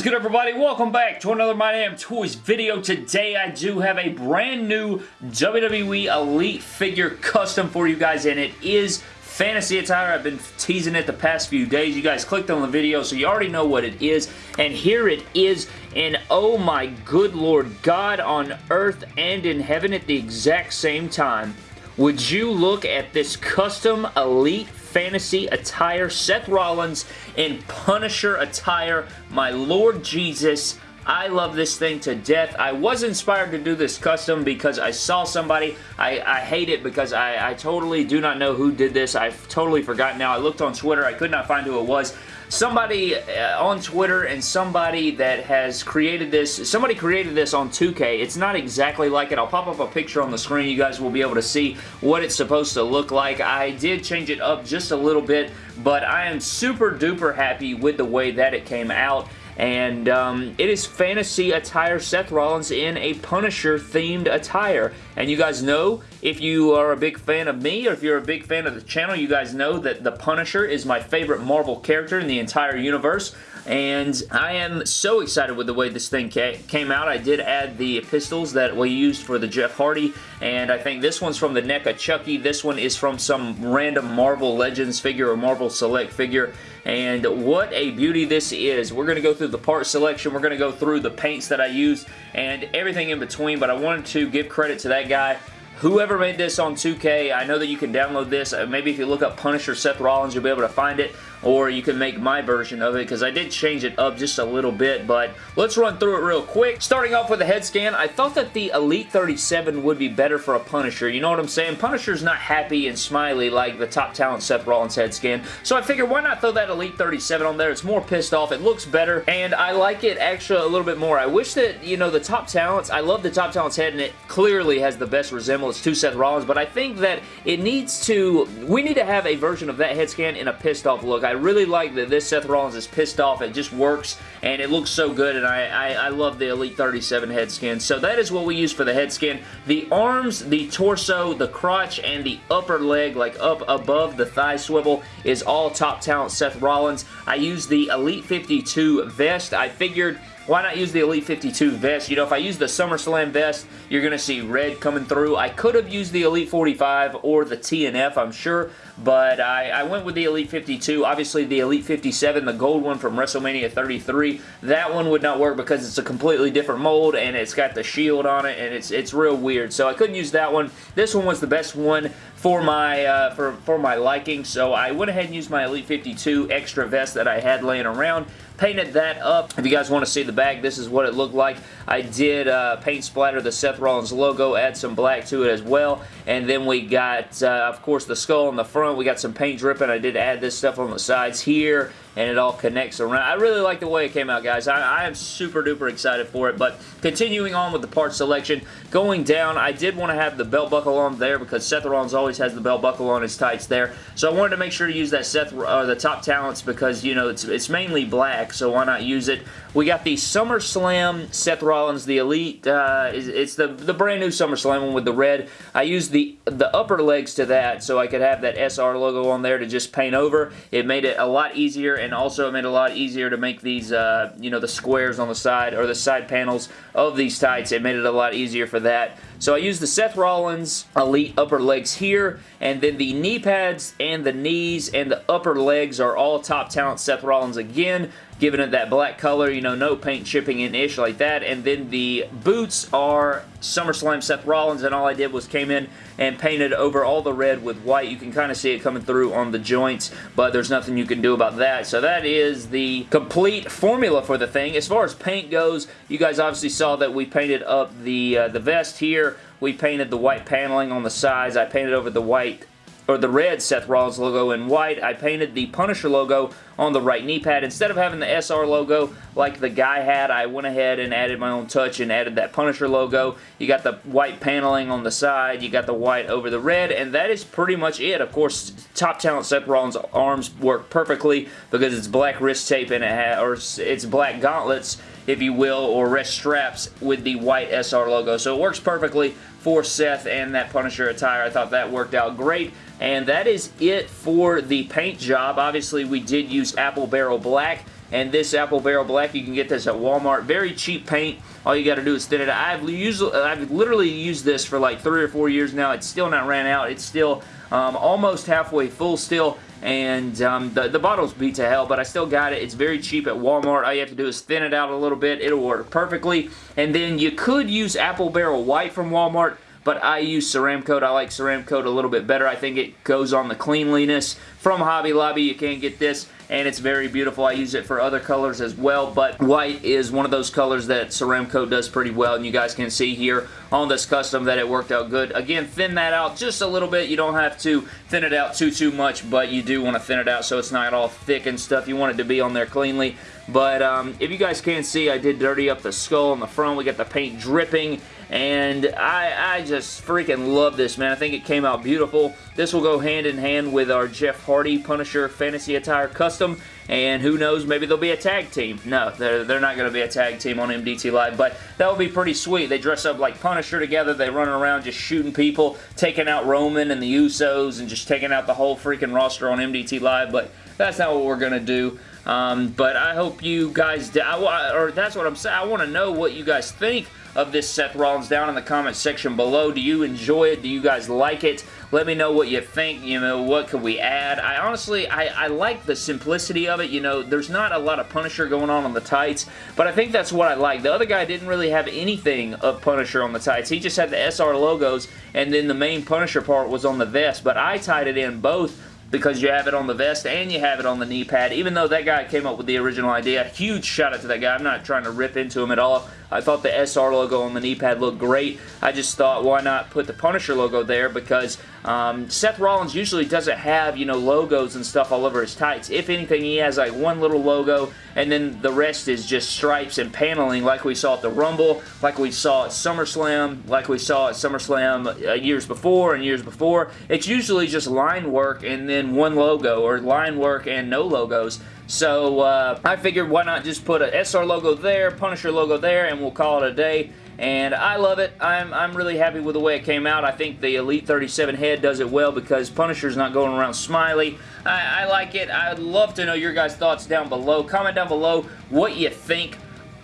is good everybody? Welcome back to another My Damn Toys video. Today I do have a brand new WWE Elite figure custom for you guys and it is fantasy attire. I've been teasing it the past few days. You guys clicked on the video so you already know what it is and here it is and oh my good lord God on earth and in heaven at the exact same time. Would you look at this custom Elite fantasy attire. Seth Rollins in Punisher attire. My Lord Jesus. I love this thing to death. I was inspired to do this custom because I saw somebody. I, I hate it because I, I totally do not know who did this. I've totally forgotten now. I looked on Twitter. I could not find who it was somebody uh, on Twitter and somebody that has created this, somebody created this on 2K. It's not exactly like it. I'll pop up a picture on the screen. You guys will be able to see what it's supposed to look like. I did change it up just a little bit, but I am super duper happy with the way that it came out and um, it is fantasy attire Seth Rollins in a Punisher themed attire and you guys know if you are a big fan of me or if you're a big fan of the channel you guys know that the Punisher is my favorite Marvel character in the entire universe and I am so excited with the way this thing came out. I did add the pistols that we used for the Jeff Hardy, and I think this one's from the NECA Chucky. This one is from some random Marvel Legends figure or Marvel Select figure, and what a beauty this is. We're going to go through the part selection. We're going to go through the paints that I used and everything in between, but I wanted to give credit to that guy whoever made this on 2K, I know that you can download this. Uh, maybe if you look up Punisher Seth Rollins, you'll be able to find it or you can make my version of it because I did change it up just a little bit, but let's run through it real quick. Starting off with the head scan, I thought that the Elite 37 would be better for a Punisher. You know what I'm saying? Punisher's not happy and smiley like the top talent Seth Rollins head scan, so I figured why not throw that Elite 37 on there? It's more pissed off. It looks better, and I like it actually a little bit more. I wish that, you know, the top talents, I love the top talents head, and it clearly has the best resemblance to Seth Rollins, but I think that it needs to, we need to have a version of that head scan in a pissed off look. Really like that this Seth Rollins is pissed off. It just works, and it looks so good, and I, I, I love the Elite 37 head scan. So that is what we use for the head scan. The arms, the torso, the crotch, and the upper leg, like up above the thigh swivel, is all top talent Seth Rollins. I use the Elite 52 vest. I figured why not use the Elite 52 vest? You know, if I use the SummerSlam vest, you're going to see red coming through. I could have used the Elite 45 or the TNF, I'm sure, but I, I went with the Elite 52. Obviously, the Elite 57, the gold one from WrestleMania 33, that one would not work because it's a completely different mold and it's got the shield on it and it's it's real weird. So I couldn't use that one. This one was the best one for my uh, for, for my liking, so I went ahead and used my Elite 52 extra vest that I had laying around painted that up. If you guys want to see the bag, this is what it looked like. I did uh, paint splatter the Seth Rollins logo, add some black to it as well, and then we got, uh, of course, the skull on the front. We got some paint dripping. I did add this stuff on the sides here and it all connects around. I really like the way it came out, guys. I, I, am super duper excited for it, but continuing on with the part selection, going down, I did want to have the belt buckle on there because Seth Rollins always has the belt buckle on his tights there, so I wanted to make sure to use that Seth, uh, the top talents because, you know, it's, it's mainly black, so why not use it? We got the SummerSlam Seth Rollins, the Elite. Uh, it's the, the brand new SummerSlam one with the red. I used the, the upper legs to that so I could have that SR logo on there to just paint over. It made it a lot easier and also it made it a lot easier to make these, uh, you know, the squares on the side or the side panels of these tights. It made it a lot easier for that. So I used the Seth Rollins Elite upper legs here, and then the knee pads and the knees and the upper legs are all top talent Seth Rollins again giving it that black color, you know, no paint chipping in ish like that. And then the boots are SummerSlam Seth Rollins, and all I did was came in and painted over all the red with white. You can kind of see it coming through on the joints, but there's nothing you can do about that. So that is the complete formula for the thing. As far as paint goes, you guys obviously saw that we painted up the, uh, the vest here. We painted the white paneling on the sides. I painted over the white or the red Seth Rollins logo in white. I painted the Punisher logo on the right knee pad. Instead of having the SR logo like the guy had, I went ahead and added my own touch and added that Punisher logo. You got the white paneling on the side. You got the white over the red, and that is pretty much it. Of course, top talent Seth Rollins arms work perfectly because it's black wrist tape and it or it's black gauntlets if you will, or wrist straps with the white SR logo. So it works perfectly for Seth and that Punisher attire. I thought that worked out great. And that is it for the paint job. Obviously, we did use Apple Barrel Black and this Apple Barrel Black, you can get this at Walmart. Very cheap paint. All you got to do is thin it. I've, used, I've literally used this for like three or four years now. It's still not ran out. It's still um, almost halfway full still and um, the, the bottle's beat to hell, but I still got it. It's very cheap at Walmart. All you have to do is thin it out a little bit. It'll work perfectly. And then you could use Apple Barrel White from Walmart, but I use Ceramcoat. I like Ceramcoat a little bit better. I think it goes on the cleanliness. From Hobby Lobby, you can get this and it's very beautiful. I use it for other colors as well, but white is one of those colors that Ceramcoat does pretty well, and you guys can see here on this custom that it worked out good. Again, thin that out just a little bit. You don't have to thin it out too, too much, but you do want to thin it out so it's not all thick and stuff. You want it to be on there cleanly, but um, if you guys can see, I did dirty up the skull on the front. We got the paint dripping, and I, I just freaking love this, man. I think it came out beautiful. This will go hand in hand with our Jeff Hardy Punisher Fantasy Attire Custom, and who knows, maybe they'll be a tag team. No, they're, they're not going to be a tag team on MDT Live, but that would be pretty sweet. They dress up like Punisher together. They run around just shooting people, taking out Roman and the Usos, and just taking out the whole freaking roster on MDT Live, but that's not what we're going to do. Um, but I hope you guys, or that's what I'm saying, I want to know what you guys think of this Seth Rollins down in the comment section below. Do you enjoy it? Do you guys like it? Let me know what you think. You know, what could we add? I honestly, I, I like the simplicity of it. You know, there's not a lot of Punisher going on on the tights, but I think that's what I like. The other guy didn't really have anything of Punisher on the tights. He just had the SR logos, and then the main Punisher part was on the vest, but I tied it in both because you have it on the vest and you have it on the knee pad. Even though that guy came up with the original idea, huge shout out to that guy. I'm not trying to rip into him at all. I thought the SR logo on the knee pad looked great. I just thought, why not put the Punisher logo there because um, Seth Rollins usually doesn't have, you know, logos and stuff all over his tights. If anything, he has like one little logo and then the rest is just stripes and paneling like we saw at the Rumble, like we saw at SummerSlam, like we saw at SummerSlam uh, years before and years before. It's usually just line work and then one logo or line work and no logos. So uh, I figured why not just put a SR logo there, Punisher logo there, and we'll call it a day and I love it. I'm, I'm really happy with the way it came out. I think the Elite 37 head does it well because Punisher's not going around smiley. I, I like it. I'd love to know your guys' thoughts down below. Comment down below what you think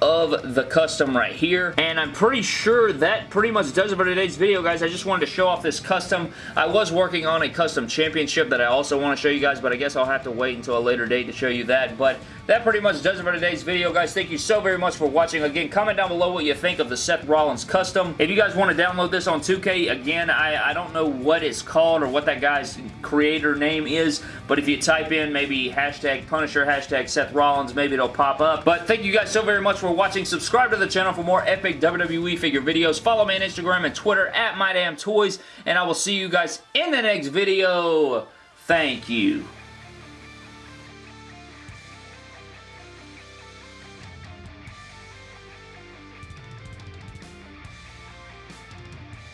of the custom right here. And I'm pretty sure that pretty much does it for today's video, guys. I just wanted to show off this custom. I was working on a custom championship that I also want to show you guys, but I guess I'll have to wait until a later date to show you that. But that pretty much does it for today's video, guys. Thank you so very much for watching. Again, comment down below what you think of the Seth Rollins custom. If you guys want to download this on 2K, again, I, I don't know what it's called or what that guy's creator name is, but if you type in maybe hashtag Punisher, hashtag Seth Rollins, maybe it'll pop up. But thank you guys so very much for watching. Subscribe to the channel for more epic WWE figure videos. Follow me on Instagram and Twitter at MyDamnToys, and I will see you guys in the next video. Thank you.